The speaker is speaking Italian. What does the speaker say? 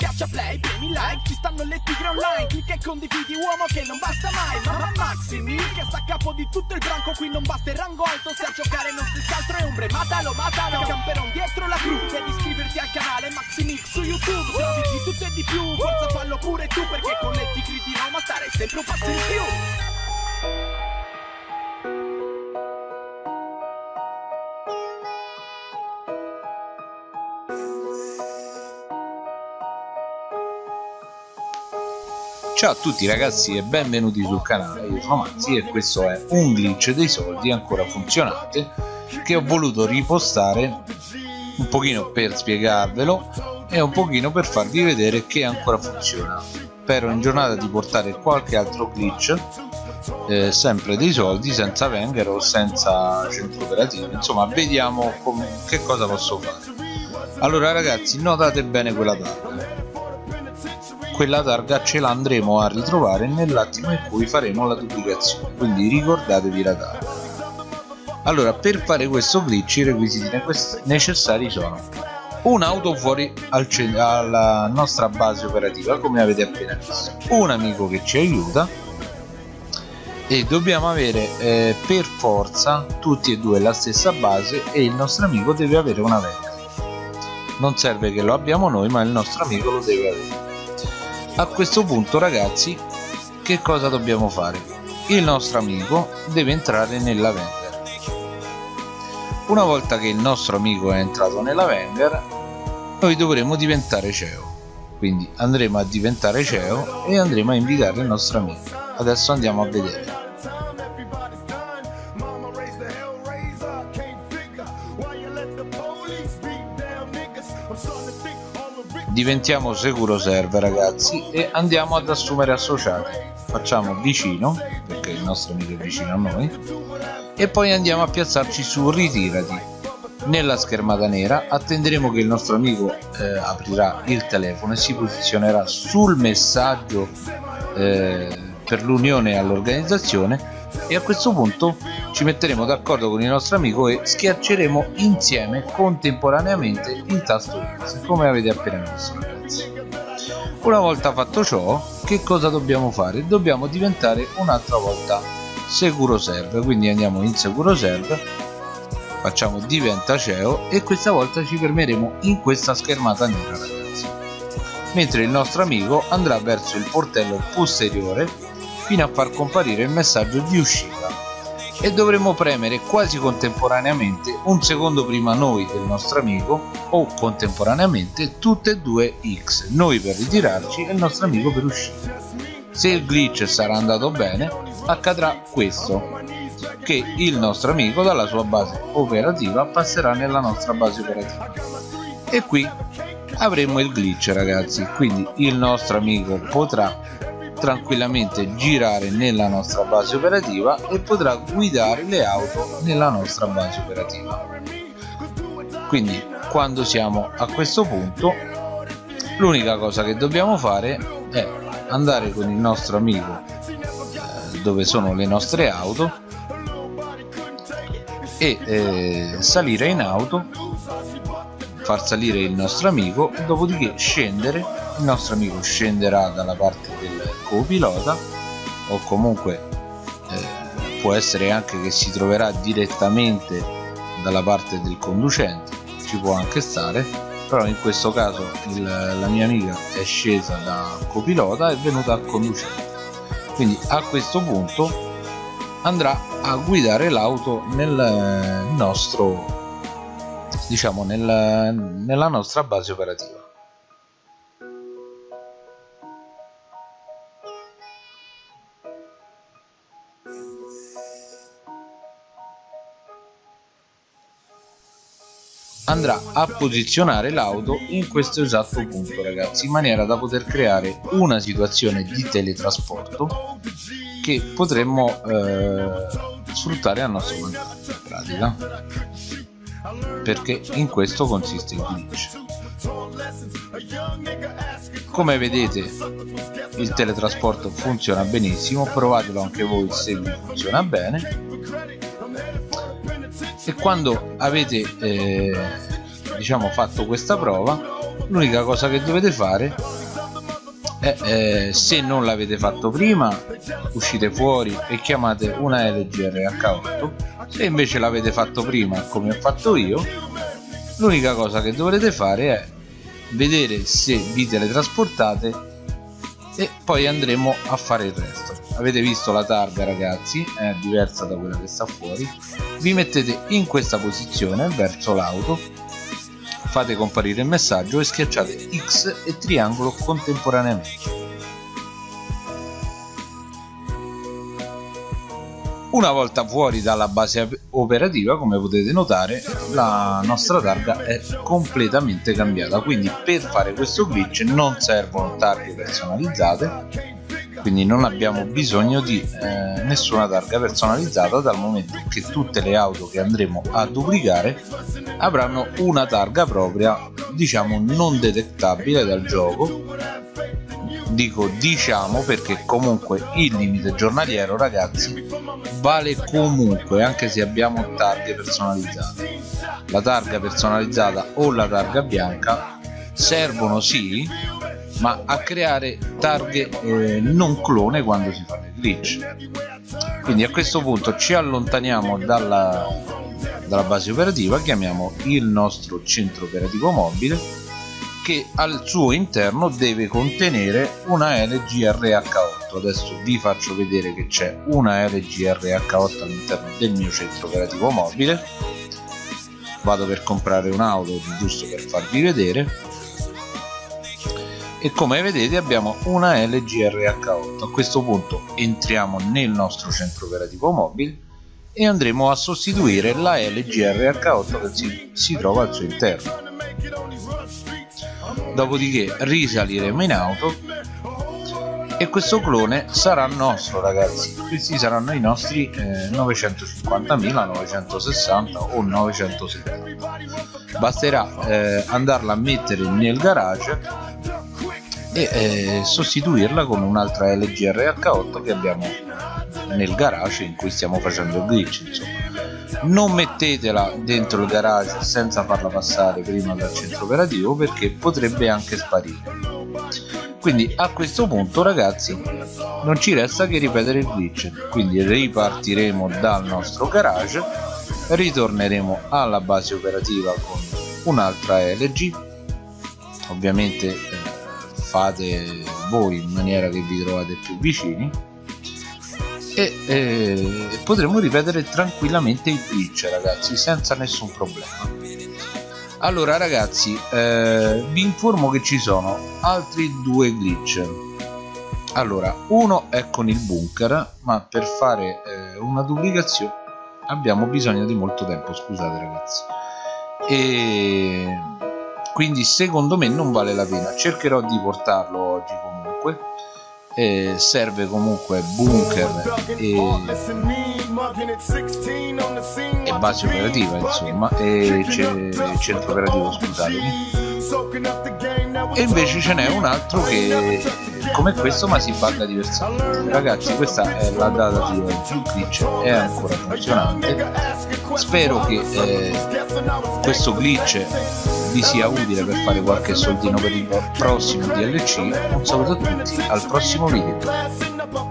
Schiaccia play, premi like, ci stanno le tigre online Clicca e condividi uomo che non basta mai Mamma Maximi che sta a capo di tutto il branco Qui non basta il rango alto se a giocare non si altro è ombre Matalo, matalo, camperon dietro la cru Devi iscriverti al canale Maximix su YouTube Se di tutto e di più, forza fallo pure tu Perché con le tigri di Roma stare sempre un passo in più Ciao a tutti ragazzi e benvenuti sul canale, io sono Mazzi e questo è un glitch dei soldi ancora funzionante che ho voluto ripostare un pochino per spiegarvelo e un pochino per farvi vedere che ancora funziona. Spero in giornata di portare qualche altro glitch eh, sempre dei soldi senza Wenger o senza centro operativo. Insomma vediamo che cosa posso fare. Allora ragazzi notate bene quella targa quella targa ce l'andremo a ritrovare nell'attimo in cui faremo la duplicazione. Quindi ricordatevi la targa. Allora per fare questo glitch i requisiti necessari sono un'auto fuori al alla nostra base operativa come avete appena visto. Un amico che ci aiuta. E dobbiamo avere eh, per forza tutti e due la stessa base e il nostro amico deve avere una vecchia. Non serve che lo abbiamo noi ma il nostro amico lo deve avere a questo punto ragazzi che cosa dobbiamo fare? Il nostro amico deve entrare nella Wenger. Una volta che il nostro amico è entrato nella Wenger noi dovremo diventare CEO quindi andremo a diventare CEO e andremo a invitare il nostro amico. Adesso andiamo a vedere diventiamo sicuro server ragazzi e andiamo ad assumere associati. Facciamo vicino perché il nostro amico è vicino a noi e poi andiamo a piazzarci su ritirati. Nella schermata nera attenderemo che il nostro amico eh, aprirà il telefono e si posizionerà sul messaggio eh, per l'unione all'organizzazione e a questo punto ci metteremo d'accordo con il nostro amico e schiacceremo insieme contemporaneamente il tasto X come avete appena visto ragazzi. Una volta fatto ciò che cosa dobbiamo fare? dobbiamo diventare un'altra volta sicuro server quindi andiamo in sicuro server facciamo diventa CEO e questa volta ci fermeremo in questa schermata nera ragazzi. Mentre il nostro amico andrà verso il portello posteriore fino a far comparire il messaggio di uscita e dovremo premere quasi contemporaneamente un secondo prima noi del nostro amico o contemporaneamente tutte e due X noi per ritirarci e il nostro amico per uscire. Se il glitch sarà andato bene accadrà questo che il nostro amico dalla sua base operativa passerà nella nostra base operativa. E qui avremo il glitch ragazzi quindi il nostro amico potrà tranquillamente girare nella nostra base operativa e potrà guidare le auto nella nostra base operativa. Quindi quando siamo a questo punto l'unica cosa che dobbiamo fare è andare con il nostro amico eh, dove sono le nostre auto e eh, salire in auto far salire il nostro amico dopodiché scendere. Il nostro amico scenderà dalla parte copilota o comunque eh, può essere anche che si troverà direttamente dalla parte del conducente ci può anche stare però in questo caso il, la mia amica è scesa da copilota e è venuta a conducente. Quindi a questo punto andrà a guidare l'auto nel nostro diciamo nel, nella nostra base operativa andrà a posizionare l'auto in questo esatto punto ragazzi in maniera da poter creare una situazione di teletrasporto che potremmo eh, sfruttare a nostro vantaggio in pratica. Perché in questo consiste il glitch. Come vedete il teletrasporto funziona benissimo provatelo anche voi se funziona bene e quando avete eh, diciamo fatto questa prova l'unica cosa che dovete fare è eh, se non l'avete fatto prima uscite fuori e chiamate una LG RH8 se invece l'avete fatto prima come ho fatto io l'unica cosa che dovrete fare è vedere se vi teletrasportate e poi andremo a fare il resto avete visto la targa ragazzi? È diversa da quella che sta fuori. Vi mettete in questa posizione verso l'auto. Fate comparire il messaggio e schiacciate X e triangolo contemporaneamente. Una volta fuori dalla base operativa, come potete notare, la nostra targa è completamente cambiata. Quindi per fare questo glitch non servono targhe personalizzate, quindi non abbiamo bisogno di eh, nessuna targa personalizzata dal momento che tutte le auto che andremo a duplicare avranno una targa propria diciamo non detectabile dal gioco. Dico diciamo perché comunque il limite giornaliero ragazzi vale comunque anche se abbiamo targhe personalizzate. La targa personalizzata o la targa bianca servono sì ma a creare targhe eh, non clone quando si fanno i glitch. Quindi a questo punto ci allontaniamo dalla, dalla base operativa chiamiamo il nostro centro operativo mobile che al suo interno deve contenere una LGRH8 adesso vi faccio vedere che c'è una LGRH8 all'interno del mio centro operativo mobile. Vado per comprare un'auto giusto per farvi vedere e come vedete abbiamo una LGRH8 a questo punto entriamo nel nostro centro operativo mobile e andremo a sostituire la LGRH8 che si, si trova al suo interno. Dopodiché risaliremo in auto e questo clone sarà nostro ragazzi. Questi saranno i nostri eh, 950.000 960 o 970 basterà eh, andarla a mettere nel garage e eh, sostituirla con un'altra LG RH8 che abbiamo nel garage in cui stiamo facendo il glitch insomma. Non mettetela dentro il garage senza farla passare prima dal centro operativo perché potrebbe anche sparire. Quindi a questo punto ragazzi non ci resta che ripetere il glitch. Quindi ripartiremo dal nostro garage ritorneremo alla base operativa con un'altra LG ovviamente eh, fate voi in maniera che vi trovate più vicini. E eh, potremo ripetere tranquillamente il glitch ragazzi senza nessun problema. Allora ragazzi eh, vi informo che ci sono altri due glitch. Allora uno è con il bunker ma per fare eh, una duplicazione abbiamo bisogno di molto tempo scusate ragazzi. E quindi secondo me non vale la pena. Cercherò di portarlo oggi comunque. Eh, serve comunque bunker e, e base operativa insomma e centro operativo scusatemi e invece ce n'è un altro che come questo ma si bugga diversamente ragazzi questa è la data di oggi glitch è ancora funzionante. Spero che eh, questo glitch vi sia utile per fare qualche soldino per il prossimo DLC un saluto a tutti al prossimo video